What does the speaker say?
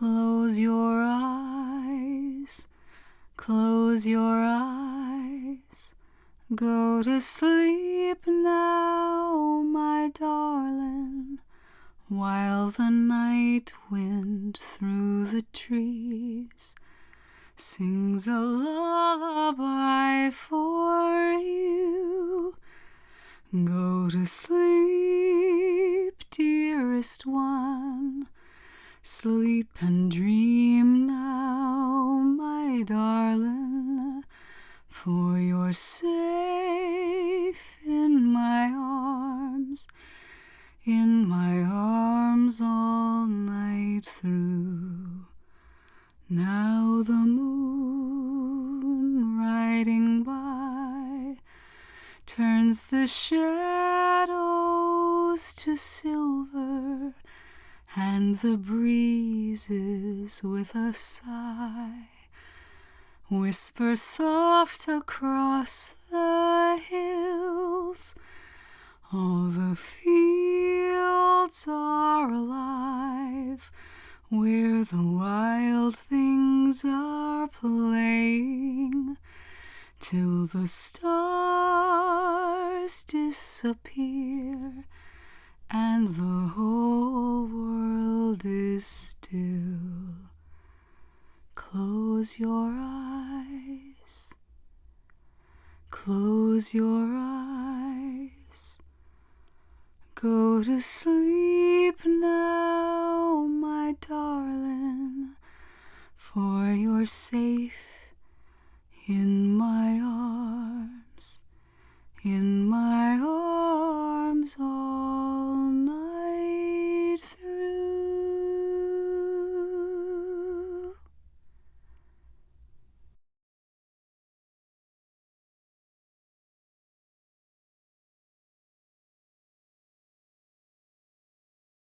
Close your eyes, close your eyes. Go to sleep now, my darling, while the night wind through the trees sings a lullaby for you. Go to sleep, dearest one. Sleep and dream now, my darling, for you're safe in my arms, in my arms all night through. Now the moon riding by turns the shadows to silver and the breezes with a sigh whisper soft across the hills. All the fields are alive where the wild things are playing till the stars disappear and the whole world world is still. Close your eyes. Close your eyes. Go to sleep now, my darling, for you're safe in my arms.